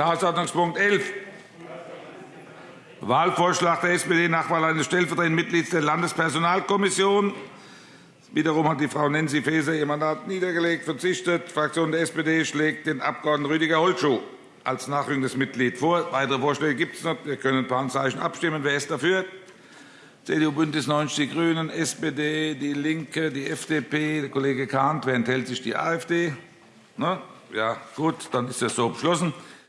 Tagesordnungspunkt 11, Wahlvorschlag der SPD nach Wahl eines stellvertretenden Mitglieds der Landespersonalkommission. Wiederum hat die Frau Nancy Faeser ihr Mandat niedergelegt, verzichtet. Die Fraktion der SPD schlägt den Abg. Rüdiger Holschuh als nachrückendes Mitglied vor. Weitere Vorschläge gibt es noch. Wir können per Handzeichen abstimmen. Wer ist dafür? CDU, BÜNDNIS 90 die GRÜNEN, SPD, DIE LINKE, die FDP, der Kollege Kahnt. Wer enthält sich? Die AfD. Ne? Ja, gut, dann ist das so beschlossen.